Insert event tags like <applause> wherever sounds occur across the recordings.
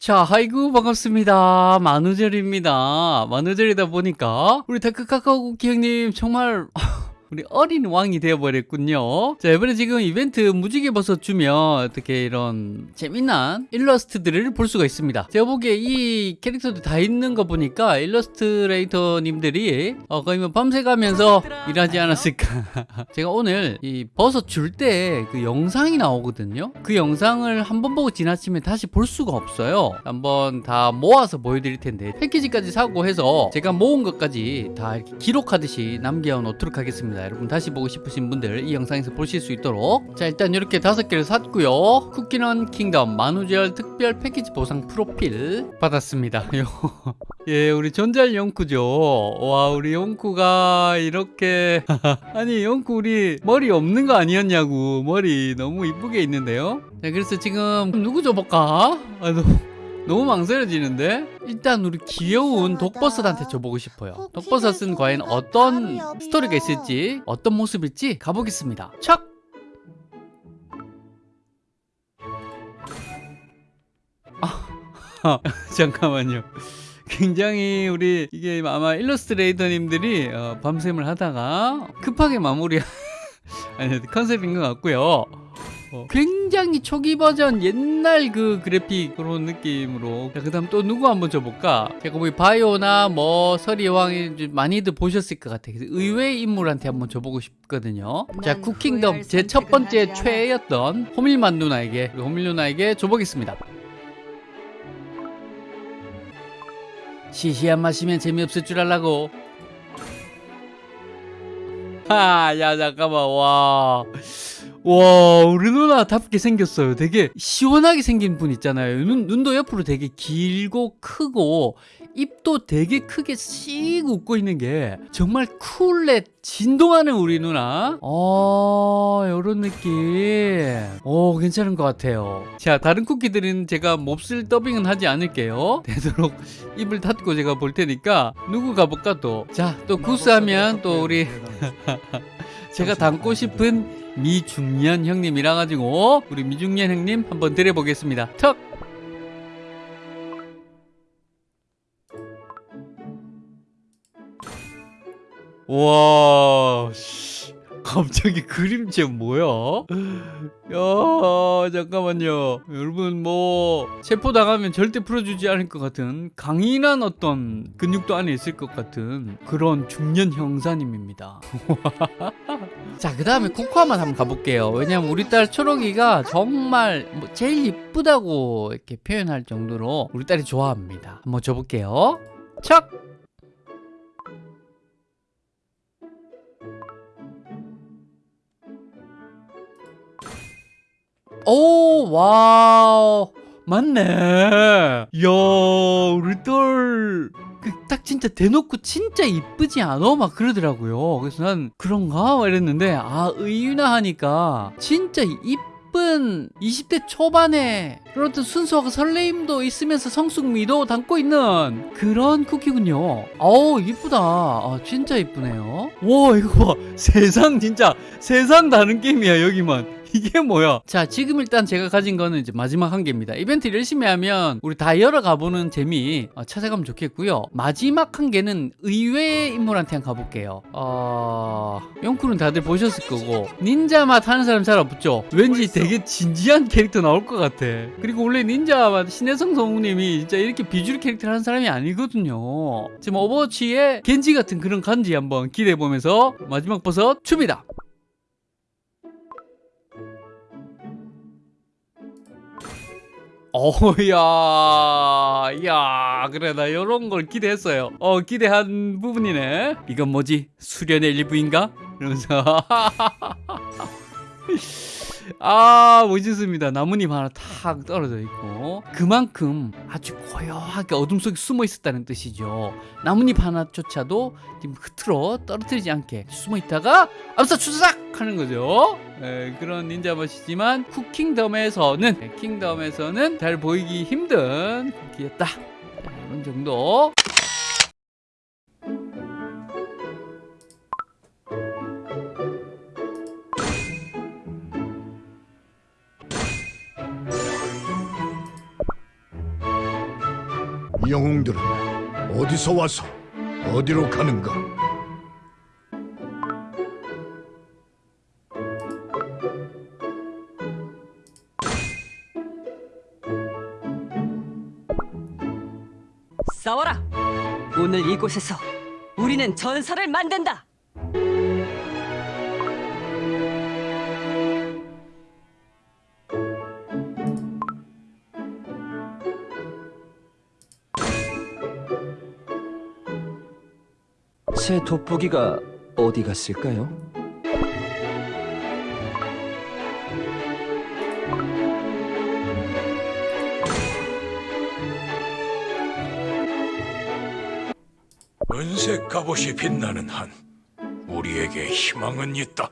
자, 아이고 반갑습니다. 만우절입니다. 만우절이다 보니까 우리 다크카카오 기형님 정말 우리 어린 왕이 되어버렸군요. 자, 이번에 지금 이벤트 무지개 버섯 주면 어떻게 이런 재미난 일러스트들을 볼 수가 있습니다. 제가 보기에 이 캐릭터도 다 있는 거 보니까 일러스트레이터님들이 어, 거의 뭐 밤새 가면서 일하지 않았을까. <laughs> 제가 오늘 이 버섯 줄 때 그 영상이 나오거든요. 그 영상을 한번 보고 지나치면 다시 볼 수가 없어요. 한번 다 모아서 보여드릴 텐데 패키지까지 사고 해서 제가 모은 것까지 다 이렇게 기록하듯이 남겨 놓도록 하겠습니다. 여러분 다시 보고 싶으신 분들 이 영상에서 보실 수 있도록 자 일단 이렇게 다섯 개를 샀고요. 쿠키넌 킹덤 만우절 특별 패키지 보상 프로필 받았습니다. <laughs> 요. 예, 우리 전잘 영쿠죠. 와, 우리 영쿠가 이렇게 <laughs> 아니 영쿠 우리 머리 없는 거 아니었냐고 머리 너무 이쁘게 있는데요. 자, 그래서 지금 누구 줘볼까? 아, 너무, 망설여지는데 일단 우리 귀여운 독버섯한테 줘보고 싶어요. 독버섯은 과연 어떤 스토리가 있을지 어떤 모습일지 가보겠습니다. 척. 아, <laughs> 잠깐만요. 굉장히 우리 이게 아마 일러스트레이터님들이 어, 밤샘을 하다가 급하게 마무리 <laughs> 아니 컨셉인 것 같고요. 어, 굉장히 초기 버전 옛날 그 그래픽 그런 느낌으로 자, 그 다음 또 누구 한번 줘볼까? 제가 보기 바이오나 뭐 서리왕이 많이들 보셨을 것 같아요. 그래서 의외의 인물한테 한번 줘보고 싶거든요. 자 쿠킹덤 제 첫 번째 최애였던 호밀만 누나에게 호밀 누나에게 줘보겠습니다. 시시한 맛이면 재미없을 줄 알라고. <laughs> 하, 야, 잠깐만, 와. 와, 우리 누나답게 생겼어요. 되게 시원하게 생긴 분 있잖아요. 눈, 눈도 옆으로 되게 길고 크고, 입도 되게 크게 씩 웃고 있는 게 정말 쿨해 진동하는 우리 누나. 어, 요런 느낌. 오, 괜찮은 것 같아요. 자, 다른 쿠키들은 제가 몹쓸 더빙은 하지 않을게요. <laughs> 되도록 입을 닫고 제가 볼 테니까 누구 가볼까 또. 자, 또 구스하면 또 우리 제가 닮고 싶은 미중년 형님이라 가지고 우리 미중년 형님 한번 드려보겠습니다. 턱. 와, 씨. 갑자기 그림체 뭐야? 야, 잠깐만요. 여러분 뭐 체포 당하면 절대 풀어주지 않을 것 같은 강인한 어떤 근육도 안에 있을 것 같은 그런 중년 형사님입니다. <laughs> 자, 그 다음에 코코아맛 한번 가볼게요. 왜냐면 우리 딸 초록이가 정말 뭐 제일 이쁘다고 이렇게 표현할 정도로 우리 딸이 좋아합니다. 한번 줘볼게요. 척! 오, wow. 맞네. 야, 우리 딸. 그딱 진짜 대놓고 진짜 이쁘지 않아? 막 그러더라고요. 그래서 난 그런가? 막 이랬는데, 아, 의유나 하니까 진짜 이쁜 20대 초반에 어떤 순수하고 설레임도 있으면서 성숙미도 담고 있는 그런 쿠키군요. 어우, 이쁘다. 아, 진짜 이쁘네요. 와, 이거 봐. <laughs> 세상 진짜, 세상 다른 게임이야, 여기만. <laughs> 이게 뭐야? 자, 지금 일단 제가 가진 거는 이제 마지막 한 개입니다. 이벤트 열심히 하면 우리 다 열어가 보는 재미 어, 찾아가면 좋겠고요. 마지막 한 개는 의외의 인물한테 한번 가볼게요. 어... 영쿨은 다들 보셨을 거고 닌자 맛 하는 사람 잘 없죠? 왠지 되게 진지한 캐릭터 나올 것 같아. 그리고 원래 닌자 맛 신혜성 성우님이 진짜 이렇게 비주얼 캐릭터 하는 사람이 아니거든요. 지금 오버워치의 겐지 같은 그런 간지 한번 기대해 보면서 마지막 버섯 줍니다. 어야, 야, 그래 나 이런 걸 기대했어요. 어, 기대한 부분이네. 이건 뭐지? 수련의 일부인가? 이러면서 <laughs> 아 멋있습니다. 나뭇잎 하나 탁 떨어져 있고 그만큼 아주 고요하게 어둠 속에 숨어 있었다는 뜻이죠. 나뭇잎 하나조차도 지금 흐트러 떨어뜨리지 않게 숨어 있다가 암사 추삭 하는 거죠. 에, 그런 닌자 멋이지만 쿠킹덤에서는 네, 킹덤에서는 잘 보이기 힘든 쿠키였다. 자, 이런 정도. 영웅들은 어디서 와서 어디로 가는가? 싸워라! 오늘 이곳에서 우리는 전설을 만든다! 새 돋보기가 어디 갔을까요? 은색 갑옷이 빛나는 한 우리에게 희망은 있다.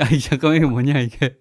야, 이 잠깐만 이게 뭐냐 이게.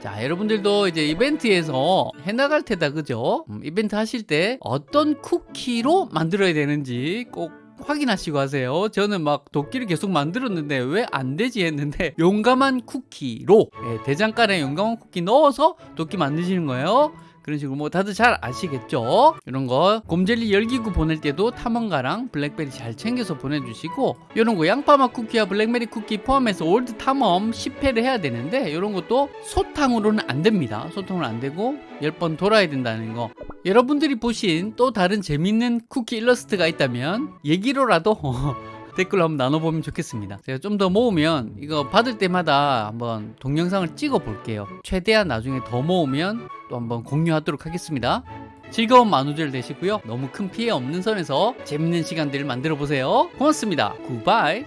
자, 여러분들도 이제 이벤트에서 해나갈 테다 그죠? 음, 이벤트 하실 때 어떤 쿠키로 만들어야 되는지 꼭 확인하시고 하세요. 저는 막 도끼를 계속 만들었는데 왜 안 되지 했는데 <laughs> 용감한 쿠키로 예, 대장간에 용감한 쿠키 넣어서 도끼 만드시는 거예요. 그런 식으로 뭐 다들 잘 아시겠죠? 이런 거 곰젤리 열기구 보낼 때도 탐험가랑 블랙베리 잘 챙겨서 보내주시고 이런 거 양파맛 쿠키와 블랙베리 쿠키 포함해서 월드 탐험 10회를 해야 되는데 이런 것도 소탕으로는 안 됩니다. 소탕으로 안 되고 10번 돌아야 된다는 거 여러분들이 보신 또 다른 재밌는 쿠키 일러스트가 있다면 얘기로라도 <laughs> 댓글로 한번 나눠보면 좋겠습니다. 제가 좀 더 모으면 이거 받을 때마다 한번 동영상을 찍어 볼게요. 최대한 나중에 더 모으면 또 한번 공유하도록 하겠습니다. 즐거운 만우절 되시고요. 너무 큰 피해 없는 선에서 재밌는 시간들을 만들어 보세요. 고맙습니다. 굿바이